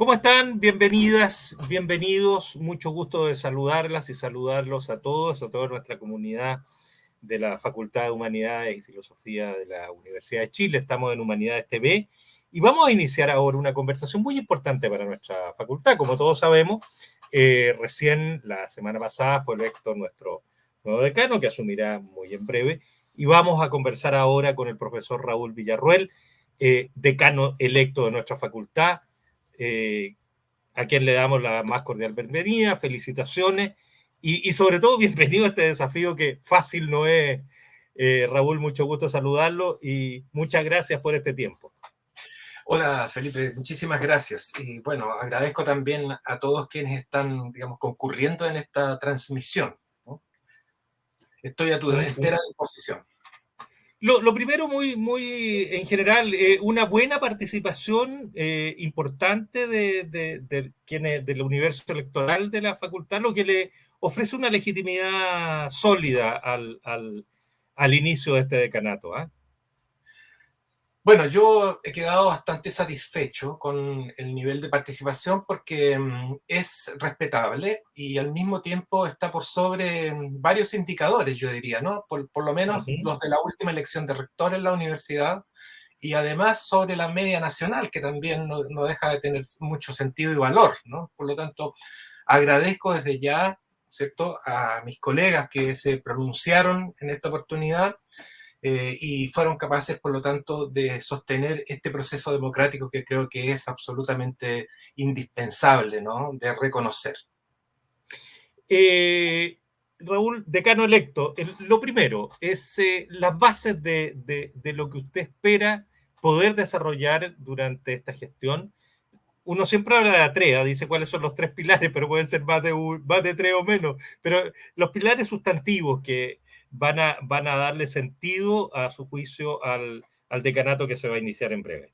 ¿Cómo están? Bienvenidas, bienvenidos. Mucho gusto de saludarlas y saludarlos a todos, a toda nuestra comunidad de la Facultad de Humanidades y Filosofía de la Universidad de Chile. Estamos en Humanidades TV y vamos a iniciar ahora una conversación muy importante para nuestra facultad. Como todos sabemos, eh, recién la semana pasada fue electo nuestro nuevo decano, que asumirá muy en breve, y vamos a conversar ahora con el profesor Raúl Villarruel, eh, decano electo de nuestra facultad eh, a quien le damos la más cordial bienvenida, felicitaciones y, sobre todo bienvenido a este desafío que fácil no es. Eh, Raúl, mucho gusto saludarlo y muchas gracias por este tiempo. Hola Felipe, muchísimas gracias. Y bueno, agradezco también a todos quienes están, digamos, concurriendo en esta transmisión. Estoy a tu entera disposición. Lo, primero, muy, muy en general, eh, una buena participación eh, importante de, de, quienes, del universo electoral de la facultad, lo que le ofrece una legitimidad sólida al, al, al inicio de este decanato. ¿ah? Bueno, yo he quedado bastante satisfecho con el nivel de participación porque mm, es respetable y al mismo tiempo está por sobre mm, varios indicadores, yo diría, ¿no? Por, lo menos los de la última elección de rector en la universidad y además sobre la media nacional, que también no, no deja de tener mucho sentido y valor, ¿no? Por lo tanto, agradezco desde ya, ¿cierto?, a mis colegas que se pronunciaron en esta oportunidad eh, y fueron capaces, por lo tanto, de sostener este proceso democrático que creo que es absolutamente indispensable ¿no? de reconocer. Eh, Raúl, decano electo, lo primero es eh, las bases de, de, lo que usted espera poder desarrollar durante esta gestión. Uno siempre habla de ATREA, dice cuáles son los tres pilares, pero pueden ser más de, más de tres o menos. Pero los pilares sustantivos que, van a, van a darle sentido a su juicio al, al decanato que se va a iniciar en breve?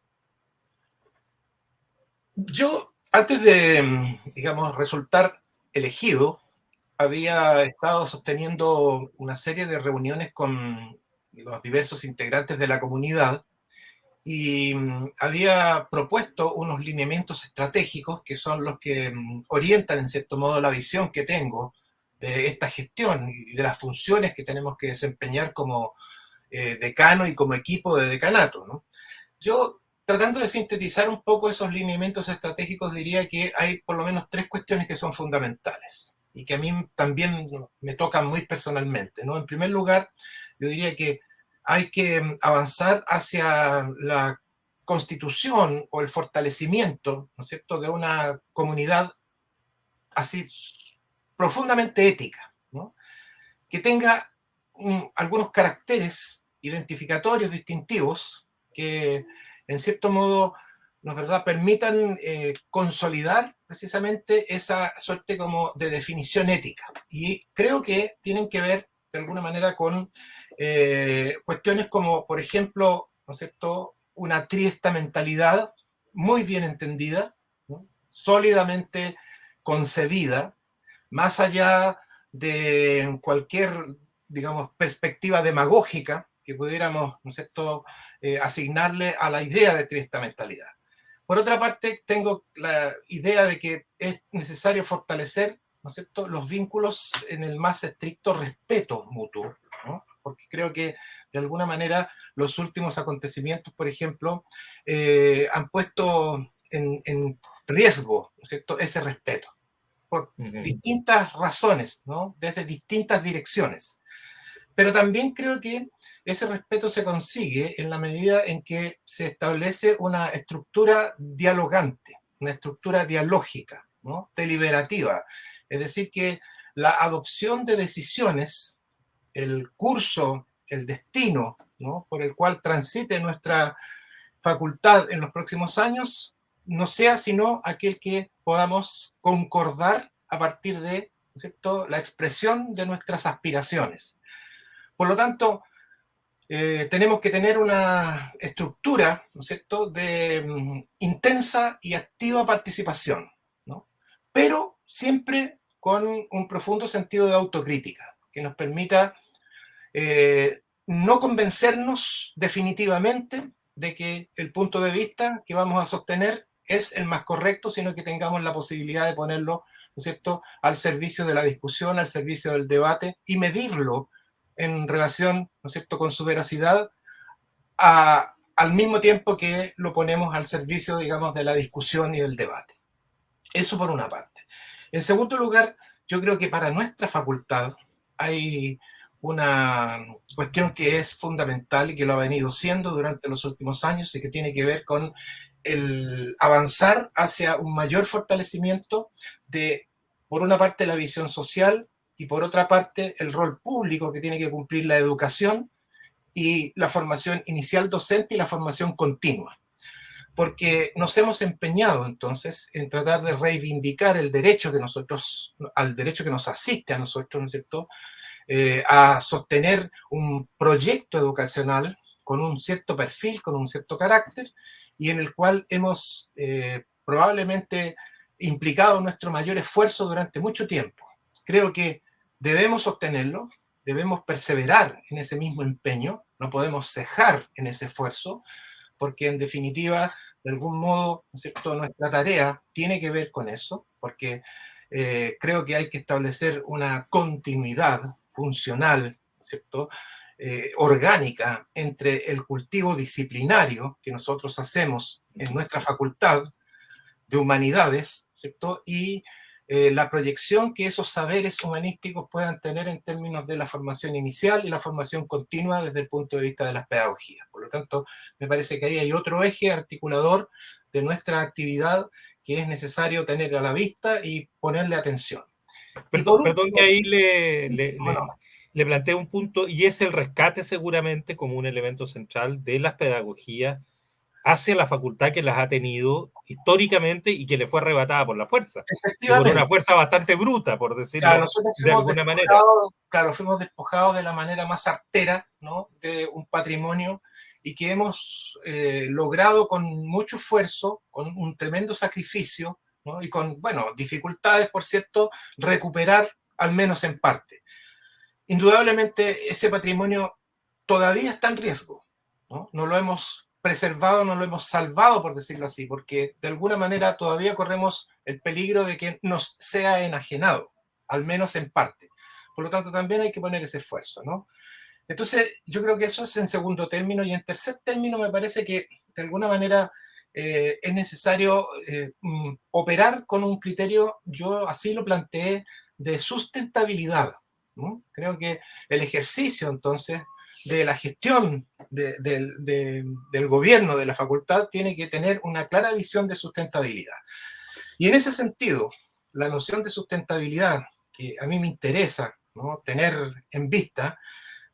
Yo, antes de, digamos, resultar elegido, había estado sosteniendo una serie de reuniones con los diversos integrantes de la comunidad y mm, había propuesto unos lineamientos estratégicos que son los que mm, orientan en cierto modo la visión que tengo de esta gestión y de las funciones que tenemos que desempeñar como eh, decano y como equipo de decanato. ¿no? Yo, tratando de sintetizar un poco esos lineamientos estratégicos, diría que hay por lo menos tres cuestiones que son fundamentales y que a mí también me tocan muy personalmente. ¿no? En primer lugar, yo diría que hay que avanzar hacia la constitución o el fortalecimiento, ¿no es cierto?, de una comunidad así profundamente ética, que tenga algunos caracteres identificatorios distintivos que en cierto modo nos verdad permitan eh, consolidar precisamente esa suerte como de definición ética. Y creo que tienen que ver de alguna manera con eh, cuestiones como por ejemplo ¿no una triesta mentalidad muy bien entendida sólidamente concebida más allá de cualquier, digamos, perspectiva demagógica que pudiéramos, ¿no es cierto?, eh, asignarle a la idea de esta mentalidad. Por otra parte, tengo la idea de que es necesario fortalecer, ¿no es cierto?, los vínculos en el más estricto respeto mutuo, ¿no? porque creo que de alguna manera los últimos acontecimientos, por ejemplo, eh, han puesto en, en riesgo ¿no es cierto? ese respeto por distintas razones, ¿no? desde distintas direcciones. Pero también creo que ese respeto se consigue en la medida en que se establece una estructura dialogante, una estructura dialógica, ¿no? deliberativa. Es decir, que la adopción de decisiones, el curso, el destino ¿no? por el cual transite nuestra facultad en los próximos años, no sea sino aquel que podamos concordar a partir de la expresión de nuestras aspiraciones. Por lo tanto, eh, tenemos que tener una estructura ¿no de mm, intensa y activa participación, pero siempre con un profundo sentido de autocrítica, que nos permita eh, no convencernos definitivamente de que el punto de vista que vamos a sostener es el más correcto, sino que tengamos la posibilidad de ponerlo, ¿no es cierto?, al servicio de la discusión, al servicio del debate y medirlo en relación, ¿no es cierto?, con su veracidad al mismo tiempo que lo ponemos al servicio, digamos, de la discusión y del debate. Eso por una parte. En segundo lugar, yo creo que para nuestra facultad hay una cuestión que es fundamental y que lo ha venido siendo durante los últimos años y que tiene que ver con el avanzar hacia un mayor fortalecimiento de, por una parte, la visión social y por otra parte, el rol público que tiene que cumplir la educación y la formación inicial docente y la formación continua. Porque nos hemos empeñado entonces en tratar de reivindicar el derecho que nosotros, al derecho que nos asiste a nosotros, ¿no es cierto?, eh, a sostener un proyecto educacional con un cierto perfil, con un cierto carácter, y en el cual hemos eh, probablemente implicado nuestro mayor esfuerzo durante mucho tiempo. Creo que debemos sostenerlo, debemos perseverar en ese mismo empeño, no podemos cejar en ese esfuerzo, porque en definitiva, de algún modo, ¿cierto? nuestra tarea tiene que ver con eso, porque eh, creo que hay que establecer una continuidad funcional. Eh, orgánica entre el cultivo disciplinario que nosotros hacemos en nuestra facultad de humanidades, ¿cierto? Y eh, la proyección que esos saberes humanísticos puedan tener en términos de la formación inicial y la formación continua desde el punto de vista de las pedagogías. Por lo tanto, me parece que ahí hay otro eje articulador de nuestra actividad que es necesario tener a la vista y ponerle atención. Perdón, perdón que ahí le, le, le, planteo un punto, y es el rescate seguramente como un elemento central de las pedagogías hacia la facultad que las ha tenido históricamente y que le fue arrebatada por la fuerza. Por una fuerza bastante bruta, por decirlo de alguna manera. Claro, fuimos despojados de la manera más artera ¿no? de un patrimonio y que hemos eh, logrado con mucho esfuerzo, con un tremendo sacrificio, y con, bueno, dificultades, por cierto, recuperar al menos en parte. Indudablemente ese patrimonio todavía está en riesgo, ¿no? No lo hemos preservado, no lo hemos salvado, por decirlo así, porque de alguna manera todavía corremos el peligro de que nos sea enajenado, al menos en parte. Por lo tanto, también hay que poner ese esfuerzo, ¿no? Entonces, yo creo que eso es en segundo término, y en tercer término me parece que de alguna manera eh, es necesario eh, mm, operar con un criterio, yo así lo planteé, de sustentabilidad. Creo que el ejercicio entonces de la gestión del gobierno de la facultad tiene que tener una clara visión de sustentabilidad. Y en ese sentido, la noción de sustentabilidad que a mí me interesa tener en vista,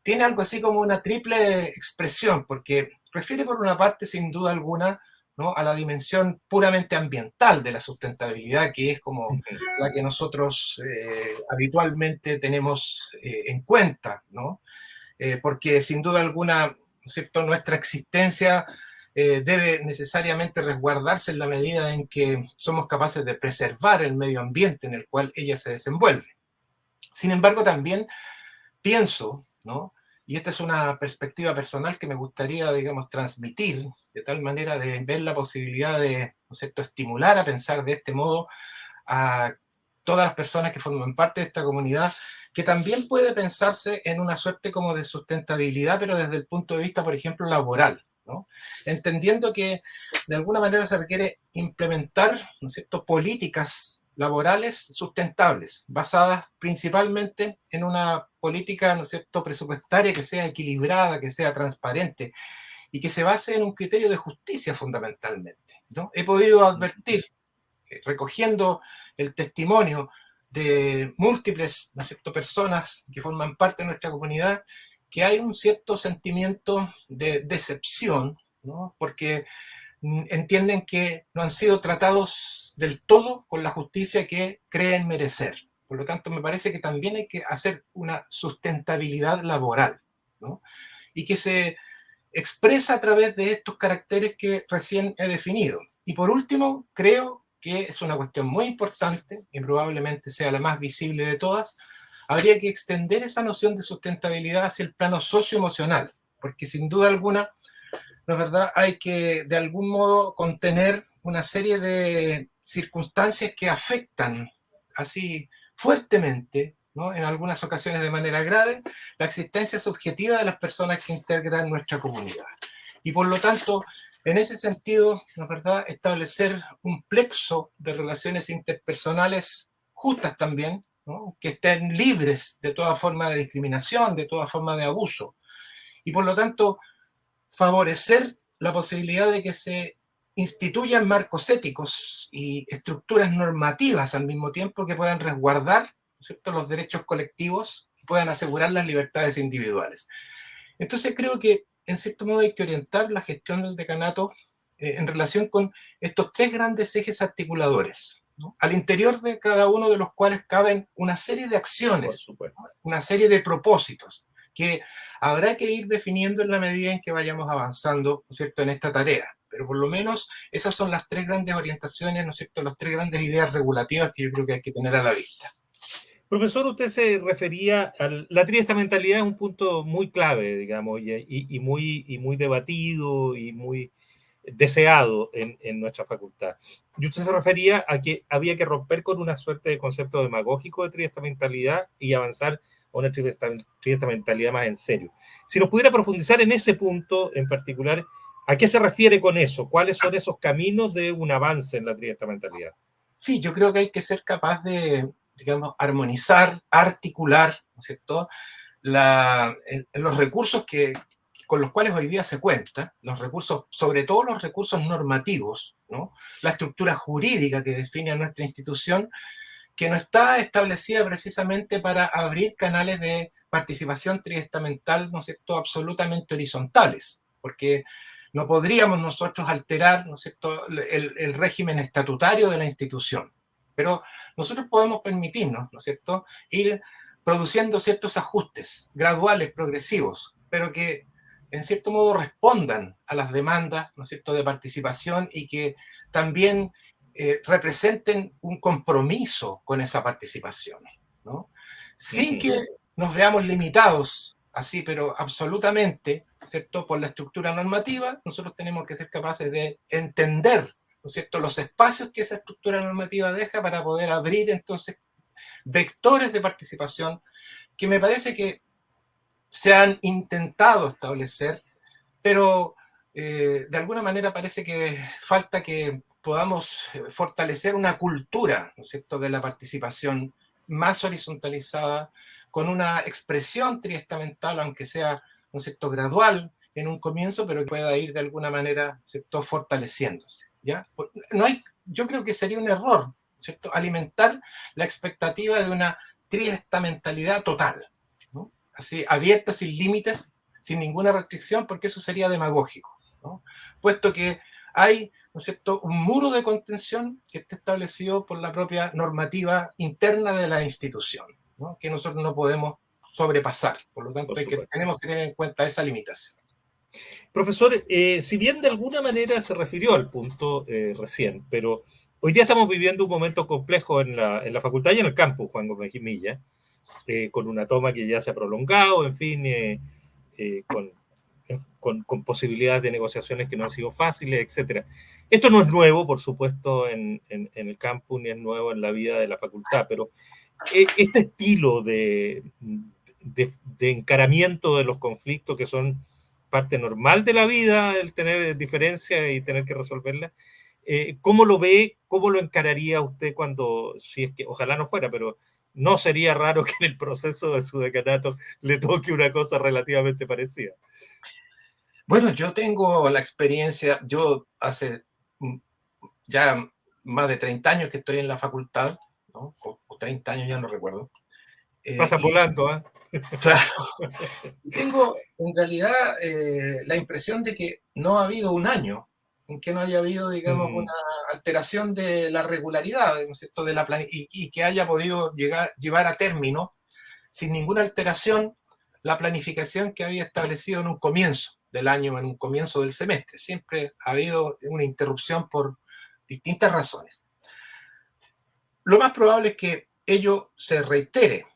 tiene algo así como una triple expresión, porque refiere por una parte, sin duda alguna, a la dimensión puramente ambiental de la sustentabilidad, que es como la que nosotros eh, habitualmente tenemos eh, en cuenta, ¿no? Eh, porque sin duda alguna, ¿cierto? nuestra existencia debe necesariamente resguardarse en la medida en que somos capaces de preservar el medio ambiente en el cual ella se desenvuelve. Sin embargo, también pienso, ¿no? Y esta es una perspectiva personal que me gustaría, digamos, transmitir, de tal manera de ver la posibilidad de, ¿no cierto?, estimular a pensar de este modo a todas las personas que forman parte de esta comunidad, que también puede pensarse en una suerte como de sustentabilidad, pero desde el punto de vista, por ejemplo, laboral, ¿no? Entendiendo que de alguna manera se requiere implementar, ¿no es cierto?, políticas laborales sustentables, basadas principalmente en una política ¿no es cierto? presupuestaria que sea equilibrada, que sea transparente y que se base en un criterio de justicia fundamentalmente. ¿no? He podido advertir, eh, recogiendo el testimonio de múltiples ¿no es cierto? personas que forman parte de nuestra comunidad, que hay un cierto sentimiento de decepción, ¿no? porque entienden que no han sido tratados del todo con la justicia que creen merecer. Por lo tanto, me parece que también hay que hacer una sustentabilidad laboral, ¿no? y que se expresa a través de estos caracteres que recién he definido. Y por último, creo que es una cuestión muy importante, y probablemente sea la más visible de todas, habría que extender esa noción de sustentabilidad hacia el plano socioemocional, porque sin duda alguna ¿no es verdad? Hay que de algún modo contener una serie de circunstancias que afectan así fuertemente, ¿no? en algunas ocasiones de manera grave, la existencia subjetiva de las personas que integran nuestra comunidad. Y por lo tanto, en ese sentido, la verdad, establecer un plexo de relaciones interpersonales justas también, que estén libres de toda forma de discriminación, de toda forma de abuso. Y por lo tanto, favorecer la posibilidad de que se instituyan marcos éticos y estructuras normativas al mismo tiempo que puedan resguardar los derechos colectivos y puedan asegurar las libertades individuales. Entonces creo que en cierto modo hay que orientar la gestión del decanato eh, en relación con estos tres grandes ejes articuladores, al interior de cada uno de los cuales caben una serie de acciones, una serie de propósitos, que habrá que ir definiendo en la medida en que vayamos avanzando ¿no cierto? en esta tarea. Pero por lo menos esas son las tres grandes orientaciones, ¿no es las tres grandes ideas regulativas que yo creo que hay que tener a la vista. Profesor, usted se refería a la triestamentalidad es un punto muy clave, digamos, y, muy, y muy debatido y muy deseado en, en, nuestra facultad. Y usted se refería a que había que romper con una suerte de concepto demagógico de triestamentalidad y avanzar una triestamentalidad más en serio. Si nos pudiera profundizar en ese punto en particular, ¿a qué se refiere con eso? ¿Cuáles son esos caminos de un avance en la triestamentalidad? Sí, yo creo que hay que ser capaz de, digamos, armonizar, articular, ¿no es cierto?, la, los recursos que, con los cuales hoy día se cuenta, los recursos, sobre todo los recursos normativos, ¿no? la estructura jurídica que define a nuestra institución, que no está establecida precisamente para abrir canales de participación triestamental, ¿no es cierto?, absolutamente horizontales, porque no podríamos nosotros alterar, ¿no es cierto?, el, el régimen estatutario de la institución. Pero nosotros podemos permitirnos, ¿no es cierto?, ir produciendo ciertos ajustes graduales, progresivos, pero que en cierto modo respondan a las demandas, ¿no es cierto?, de participación y que también eh, representen un compromiso con esa participación, ¿no? Sin que nos veamos limitados así, pero absolutamente, ¿cierto?, por la estructura normativa, nosotros tenemos que ser capaces de entender ¿no es cierto?, los espacios que esa estructura normativa deja para poder abrir entonces vectores de participación que me parece que se han intentado establecer, pero eh, de alguna manera parece que falta que podamos fortalecer una cultura, ¿no es cierto?, de la participación más horizontalizada, con una expresión triestamental, aunque sea, ¿no es cierto?, gradual en un comienzo, pero que pueda ir de alguna manera, ¿cierto?, fortaleciéndose. ¿ya? No hay, yo creo que sería un error, ¿cierto? Alimentar la expectativa de una triestamentalidad total, ¿no? Así, abierta, sin límites, sin ninguna restricción, porque eso sería demagógico, ¿no? Puesto que hay, ¿no es cierto?, un muro de contención que está establecido por la propia normativa interna de la institución, ¿no? que nosotros no podemos sobrepasar. Por lo tanto, que, tenemos que tener en cuenta esa limitación. Profesor, eh, si bien de alguna manera se refirió al punto eh, recién, pero hoy día estamos viviendo un momento complejo en la, en la facultad y en el campus, Juan Gómez Jimilla, eh, con una toma que ya se ha prolongado, en fin, con, con, con, posibilidades de negociaciones que no han sido fáciles, etc. Esto no es nuevo, por supuesto, en, en, en el campus, ni es nuevo en la vida de la facultad, pero este estilo de, de, de encaramiento de los conflictos que son parte normal de la vida el tener diferencias y tener que resolverlas. Eh, ¿Cómo lo ve? ¿Cómo lo encararía usted cuando, si es que, ojalá no fuera, pero no sería raro que en el proceso de su decanato le toque una cosa relativamente parecida? Bueno, yo tengo la experiencia, yo hace ya más de 30 años que estoy en la facultad, ¿no? o, 30 años, ya no recuerdo. Eh, Pasa volando, ¿ah? Claro. Tengo en realidad eh, la impresión de que no ha habido un año en que no haya habido, digamos, mm. una alteración de la regularidad, ¿no De la y, y, que haya podido llegar, llevar a término, sin ninguna alteración, la planificación que había establecido en un comienzo del año, en un comienzo del semestre. Siempre ha habido una interrupción por distintas razones. Lo más probable es que ello se reitere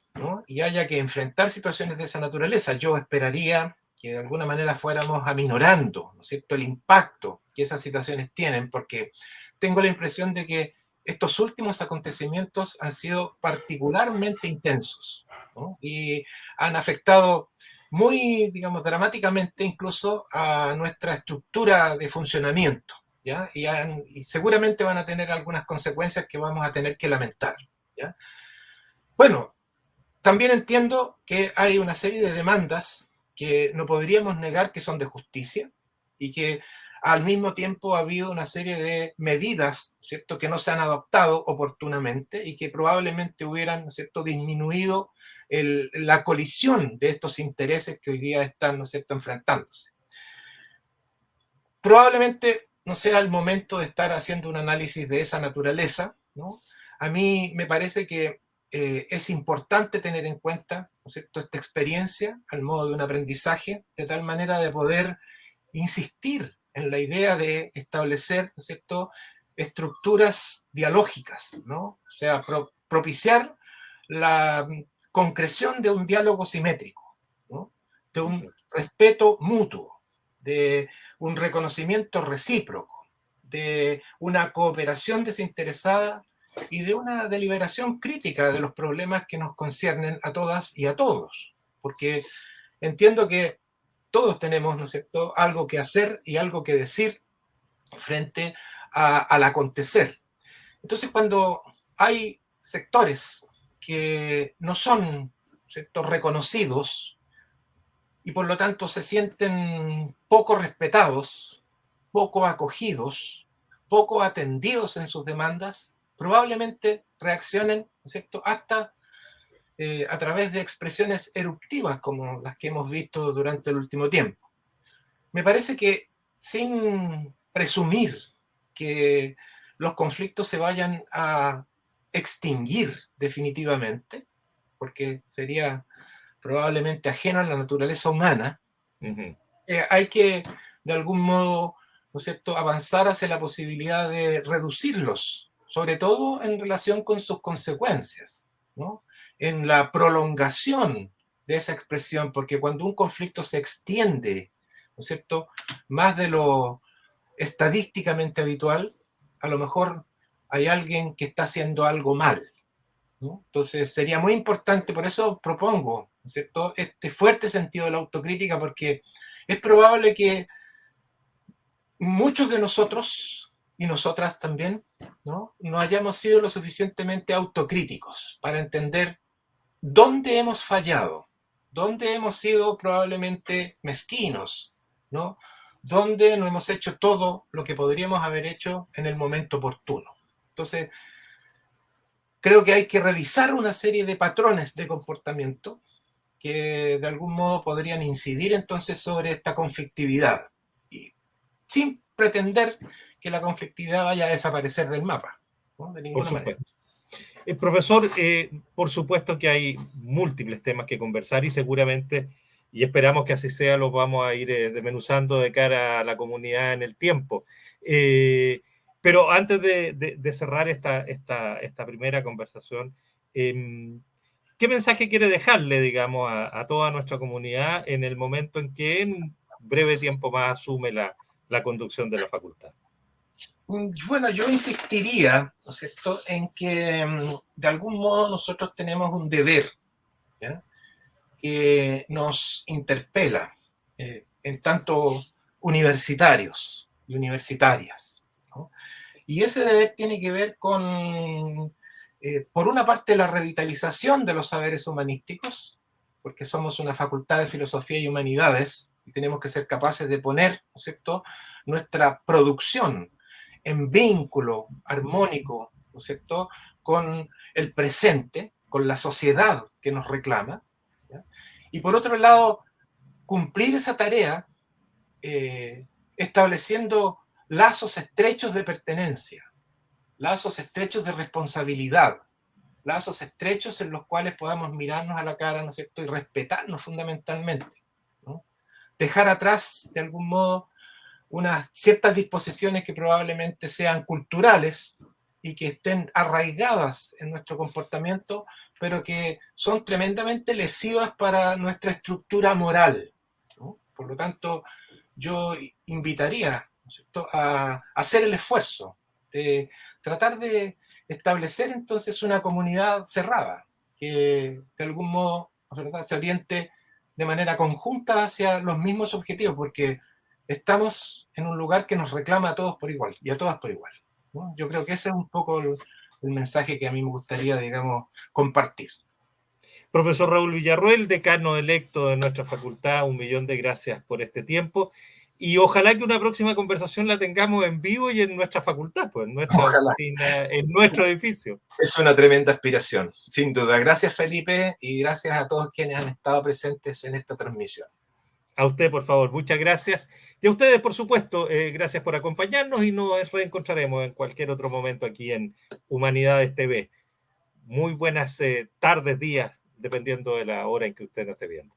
y haya que enfrentar situaciones de esa naturaleza. Yo esperaría que de alguna manera fuéramos aminorando, ¿no es cierto?, el impacto que esas situaciones tienen, porque tengo la impresión de que estos últimos acontecimientos han sido particularmente intensos y han afectado muy, digamos, dramáticamente incluso a nuestra estructura de funcionamiento, ¿ya? Y, seguramente van a tener algunas consecuencias que vamos a tener que lamentar, ¿ya? Bueno, también entiendo que hay una serie de demandas que no podríamos negar que son de justicia y que al mismo tiempo ha habido una serie de medidas, ¿cierto?, que no se han adoptado oportunamente y que probablemente hubieran, ¿cierto?, disminuido la colisión de estos intereses que hoy día están, ¿no cierto?, enfrentándose. Probablemente no sea el momento de estar haciendo un análisis de esa naturaleza, ¿no? A mí me parece que eh, es importante tener en cuenta, ¿no cierto?, esta experiencia al modo de un aprendizaje, de tal manera de poder insistir en la idea de establecer, ¿no cierto?, estructuras dialógicas, ¿no? O sea, propiciar la concreción de un diálogo simétrico, ¿no? de un respeto mutuo, de un reconocimiento recíproco, de una cooperación desinteresada y de una deliberación crítica de los problemas que nos conciernen a todas y a todos. Porque entiendo que todos tenemos, ¿no es cierto?, algo que hacer y algo que decir frente al acontecer. Entonces, cuando hay sectores que no son ¿cierto? reconocidos y por lo tanto se sienten poco respetados, poco acogidos, poco atendidos en sus demandas, probablemente reaccionen ¿cierto? hasta eh, a través de expresiones eruptivas como las que hemos visto durante el último tiempo. Me parece que sin presumir que los conflictos se vayan a extinguir definitivamente, porque sería probablemente ajeno a la naturaleza humana, eh, hay que de algún modo ¿no es cierto? avanzar hacia la posibilidad de reducirlos, sobre todo en relación con sus consecuencias. ¿no? en la prolongación de esa expresión, porque cuando un conflicto se extiende, ¿no es cierto?, más de lo estadísticamente habitual, a lo mejor hay alguien que está haciendo algo mal. Entonces sería muy importante, por eso propongo, ¿no es cierto?, este fuerte sentido de la autocrítica, porque es probable que muchos de nosotros y nosotras también, ¿no? no hayamos sido lo suficientemente autocríticos para entender ¿Dónde hemos fallado? ¿Dónde hemos sido probablemente mezquinos? ¿no? ¿Dónde no hemos hecho todo lo que podríamos haber hecho en el momento oportuno? Entonces, creo que hay que revisar una serie de patrones de comportamiento que de algún modo podrían incidir entonces sobre esta conflictividad y sin pretender que la conflictividad vaya a desaparecer del mapa, de ninguna manera. Eh, profesor, eh, por supuesto que hay múltiples temas que conversar y seguramente, y esperamos que así sea, los vamos a ir eh, desmenuzando de cara a la comunidad en el tiempo. Pero antes de, cerrar esta, primera conversación, em, ¿qué mensaje quiere dejarle, digamos, a, toda nuestra comunidad en el momento en que en breve tiempo más asume la, conducción de la facultad? Mm, bueno, yo insistiría, en que mm, de algún modo nosotros tenemos un deber que nos interpela eh, en tanto universitarios y universitarias. Y ese deber tiene que ver con, eh, por una parte, la revitalización de los saberes humanísticos, porque somos una facultad de filosofía y humanidades y tenemos que ser capaces de poner, ¿no es cierto?, nuestra producción en vínculo armónico, ¿no con el presente, con la sociedad que nos reclama. Y por otro lado, cumplir esa tarea eh, estableciendo lazos estrechos de pertenencia, lazos estrechos de responsabilidad, lazos estrechos en los cuales podamos mirarnos a la cara, ¿no es y respetarnos fundamentalmente. Dejar atrás, de algún modo, unas ciertas disposiciones que probablemente sean culturales y que estén arraigadas en nuestro comportamiento, pero que son tremendamente lesivas para nuestra estructura moral. Por lo tanto, yo invitaría a hacer el esfuerzo de tratar de establecer entonces una comunidad cerrada, que de algún modo se oriente de manera conjunta hacia los mismos objetivos, porque estamos en un lugar que nos reclama a todos por igual y a todas por igual. Yo creo que ese es un poco el, el mensaje que a mí me gustaría, digamos, compartir. Profesor Raúl Villarruel, decano electo de nuestra facultad, un millón de gracias por este tiempo. Y ojalá que una próxima conversación la tengamos en vivo y en nuestra facultad, pues en nuestra oficina, en nuestro edificio. Es una tremenda aspiración, sin duda. Gracias Felipe y gracias a todos quienes han estado presentes en esta transmisión. A usted, por favor, muchas gracias. Y a ustedes, por supuesto, eh, gracias por acompañarnos y nos reencontraremos en cualquier otro momento aquí en Humanidades TV. Muy buenas eh, tardes, días, dependiendo de la hora en que usted nos esté viendo.